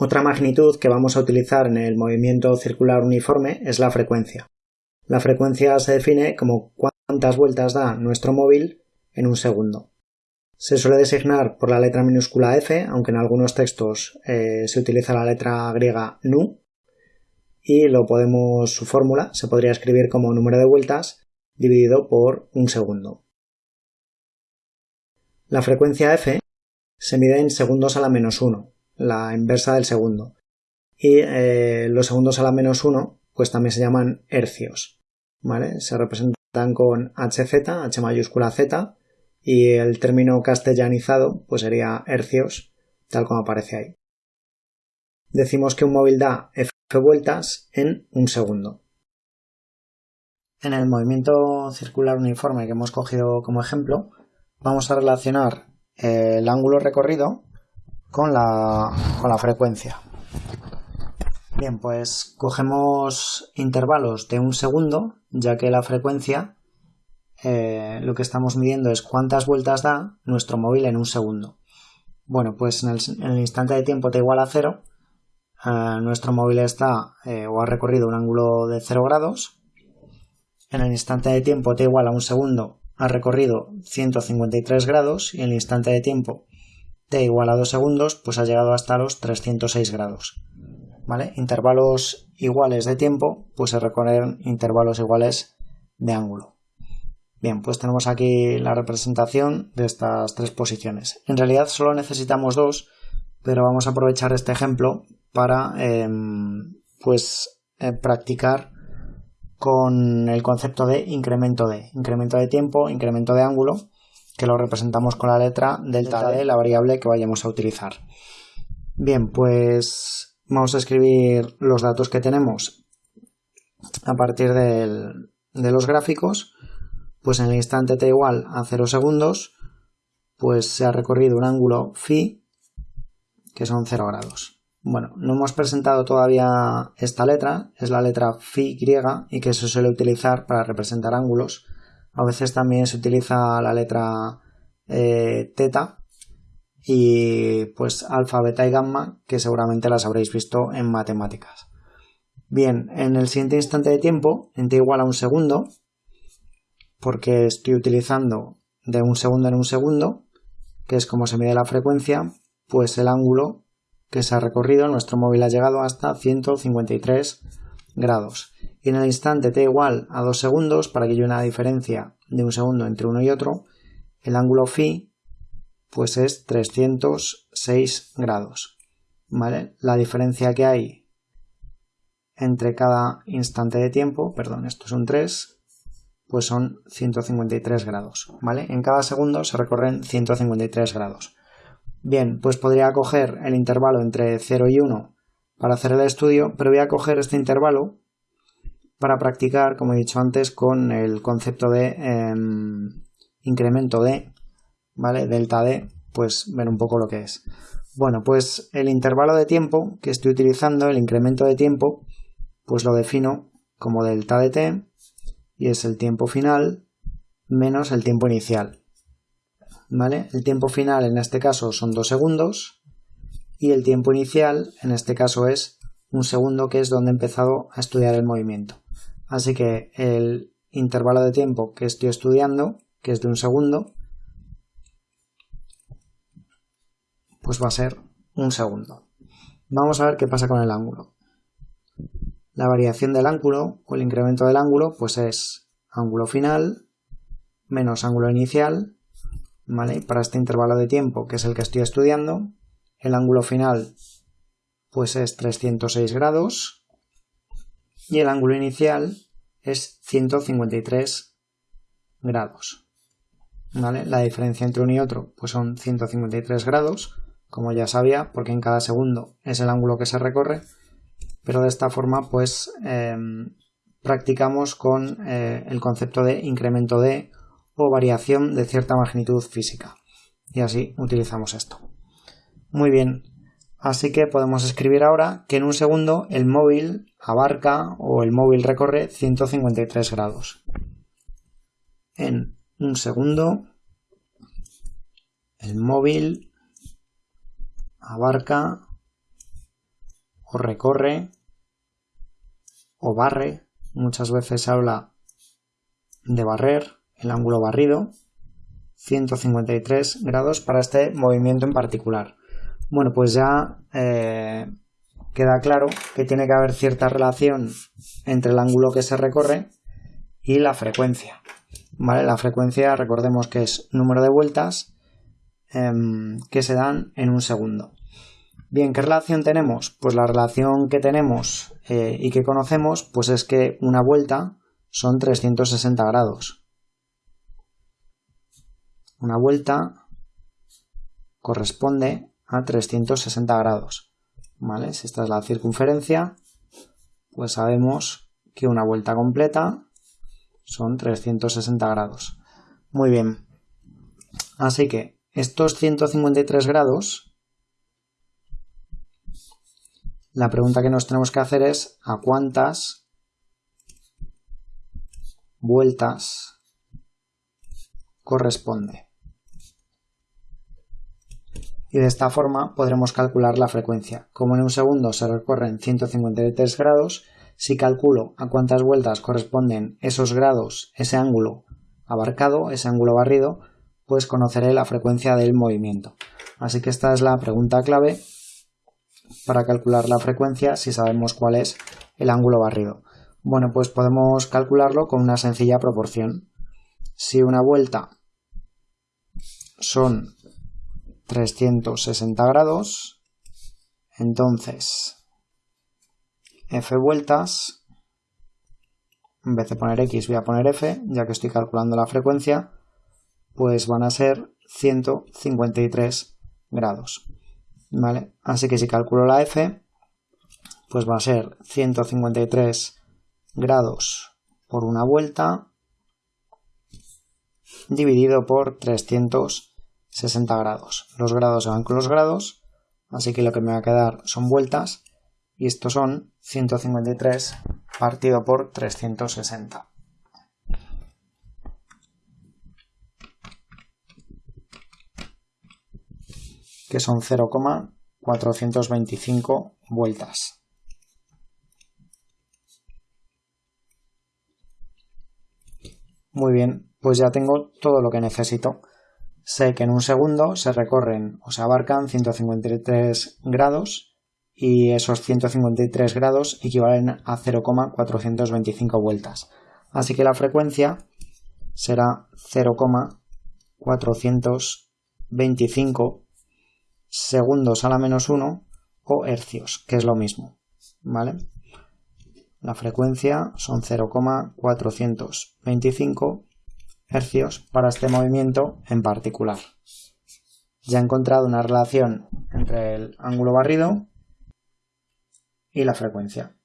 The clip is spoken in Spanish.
Otra magnitud que vamos a utilizar en el movimiento circular uniforme es la frecuencia. La frecuencia se define como cuántas vueltas da nuestro móvil en un segundo. Se suele designar por la letra minúscula f, aunque en algunos textos eh, se utiliza la letra griega nu, y lo podemos, su fórmula se podría escribir como número de vueltas dividido por un segundo. La frecuencia f se mide en segundos a la menos 1, la inversa del segundo. Y eh, los segundos a la menos 1 pues también se llaman hercios. ¿vale? Se representan con HZ, H mayúscula Z, y el término castellanizado pues sería hercios, tal como aparece ahí. Decimos que un móvil da F vueltas en un segundo. En el movimiento circular uniforme que hemos cogido como ejemplo, vamos a relacionar el ángulo recorrido con la, con la frecuencia. Bien, pues cogemos intervalos de un segundo, ya que la frecuencia eh, lo que estamos midiendo es cuántas vueltas da nuestro móvil en un segundo. Bueno, pues en el, instante de tiempo t igual a cero, eh, nuestro móvil está eh, o ha recorrido un ángulo de 0 grados. En el instante de tiempo t igual a un segundo ha recorrido 153 grados y en el instante de tiempo t igual a 2 segundos, pues ha llegado hasta los 306 grados. ¿Vale? Intervalos iguales de tiempo, pues se recorren intervalos iguales de ángulo. Bien, pues tenemos aquí la representación de estas tres posiciones. En realidad solo necesitamos dos, pero vamos a aprovechar este ejemplo para em, pues eh, practicar con el concepto de incremento de incremento de tiempo, incremento de ángulo que lo representamos con la letra delta D, la variable que vayamos a utilizar. Bien, pues vamos a escribir los datos que tenemos a partir de los gráficos. Pues en el instante t igual a 0 segundos, pues se ha recorrido un ángulo phi que son 0 grados. Bueno, no hemos presentado todavía esta letra, es la letra phi griega y que se suele utilizar para representar ángulos a veces también se utiliza la letra eh, teta y pues alfa, beta y gamma, que seguramente las habréis visto en matemáticas. Bien, en el siguiente instante de tiempo, en t igual a un segundo, porque estoy utilizando de un segundo en un segundo, que es como se mide la frecuencia, pues el ángulo que se ha recorrido, nuestro móvil ha llegado hasta 153 grados y en el instante t igual a 2 segundos, para que haya una diferencia de un segundo entre uno y otro, el ángulo phi pues es 306 grados. ¿Vale? La diferencia que hay entre cada instante de tiempo, perdón, esto es un 3, pues son 153 grados. ¿Vale? En cada segundo se recorren 153 grados. Bien, pues podría coger el intervalo entre 0 y 1 para hacer el estudio, pero voy a coger este intervalo para practicar, como he dicho antes, con el concepto de em, incremento de, ¿vale? Delta D, pues ver un poco lo que es. Bueno, pues el intervalo de tiempo que estoy utilizando, el incremento de tiempo, pues lo defino como delta de t y es el tiempo final menos el tiempo inicial. ¿Vale? El tiempo final en este caso son 2 segundos y el tiempo inicial en este caso es un segundo que es donde he empezado a estudiar el movimiento. Así que el intervalo de tiempo que estoy estudiando, que es de un segundo, pues va a ser un segundo. Vamos a ver qué pasa con el ángulo. La variación del ángulo o el incremento del ángulo pues es ángulo final menos ángulo inicial, ¿vale? Para este intervalo de tiempo que es el que estoy estudiando, el ángulo final pues es 306 grados y el ángulo inicial es 153 grados. ¿Vale? La diferencia entre uno y otro pues son 153 grados, como ya sabía, porque en cada segundo es el ángulo que se recorre, pero de esta forma pues em, practicamos con eh, el concepto de incremento de o variación de cierta magnitud física. Y así utilizamos esto. Muy bien, Así que podemos escribir ahora que en un segundo el móvil abarca o el móvil recorre 153 grados. En un segundo el móvil abarca o recorre o barre. Muchas veces se habla de barrer, el ángulo barrido. 153 grados para este movimiento en particular. Bueno, pues ya eh, queda claro que tiene que haber cierta relación entre el ángulo que se recorre y la frecuencia. ¿Vale? La frecuencia, recordemos que es número de vueltas em, que se dan en un segundo. Bien, ¿qué relación tenemos? Pues la relación que tenemos eh, y que conocemos, pues es que una vuelta son 360 grados. Una vuelta corresponde a 360 grados. ¿Vale? Si esta es la circunferencia, pues sabemos que una vuelta completa son 360 grados. Muy bien. Así que estos 153 grados, la pregunta que nos tenemos que hacer es a cuántas vueltas corresponde. Y de esta forma podremos calcular la frecuencia. Como en un segundo se recorren 153 grados, si calculo a cuántas vueltas corresponden esos grados, ese ángulo abarcado, ese ángulo barrido, pues conoceré la frecuencia del movimiento. Así que esta es la pregunta clave para calcular la frecuencia si sabemos cuál es el ángulo barrido. Bueno, pues podemos calcularlo con una sencilla proporción. Si una vuelta son 360 grados, entonces f vueltas, en vez de poner x voy a poner f, ya que estoy calculando la frecuencia, pues van a ser 153 grados. ¿Vale? Así que si calculo la f, pues va a ser 153 grados por una vuelta dividido por 360 grados. Los grados se van con los grados, así que lo que me va a quedar son vueltas y estos son 153 partido por 360. que son 0,425 vueltas. Muy bien, pues ya tengo todo lo que necesito. Sé que en un segundo se recorren o se abarcan 153 grados y esos 153 grados equivalen a 0,425 vueltas. Así que la frecuencia será 0,425 segundos a la menos 1 o hercios, que es lo mismo. ¿Vale? La frecuencia son 0,425 hercios para este movimiento en particular. Ya he encontrado una relación entre el ángulo barrido y la frecuencia.